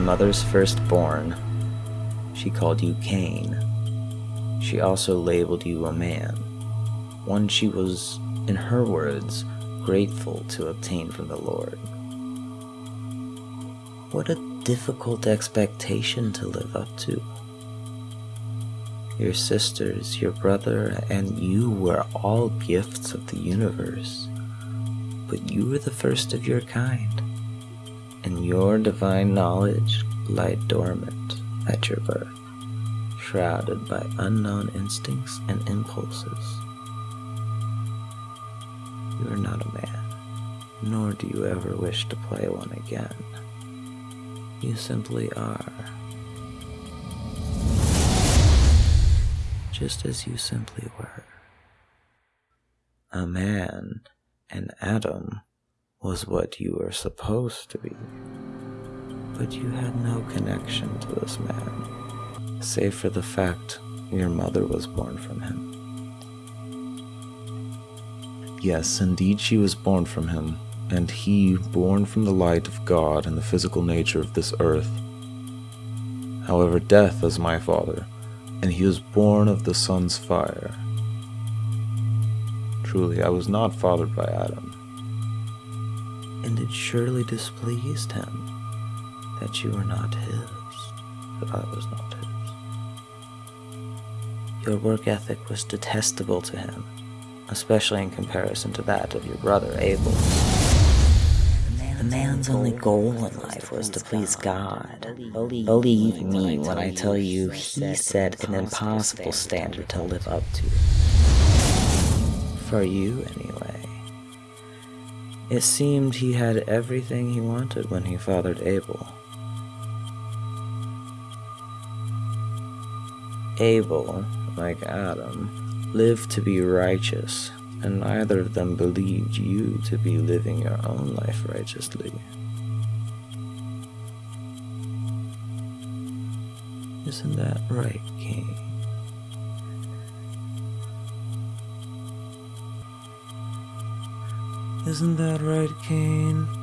mother's firstborn, she called you Cain. She also labeled you a man, one she was, in her words, grateful to obtain from the Lord. What a difficult expectation to live up to. Your sisters, your brother, and you were all gifts of the universe, but you were the first of your kind, and your divine knowledge lie dormant at your birth, shrouded by unknown instincts and impulses. You are not a man, nor do you ever wish to play one again. You simply are. Just as you simply were. A man, an Adam was what you were supposed to be. But you had no connection to this man, save for the fact your mother was born from him. Yes, indeed, she was born from him, and he born from the light of God and the physical nature of this earth. However, death is my father, and he was born of the sun's fire. Truly, I was not fathered by Adam. And it surely displeased him that you were not his, that I was not his. Your work ethic was detestable to him, especially in comparison to that of your brother Abel. The man's only goal in life was to please God. Believe me when I tell you he set an impossible standard to live up to. For you, anyway. It seemed he had everything he wanted when he fathered Abel. Abel, like Adam, lived to be righteous and neither of them believed you to be living your own life righteously. Isn't that right, Cain? Isn't that right, Cain?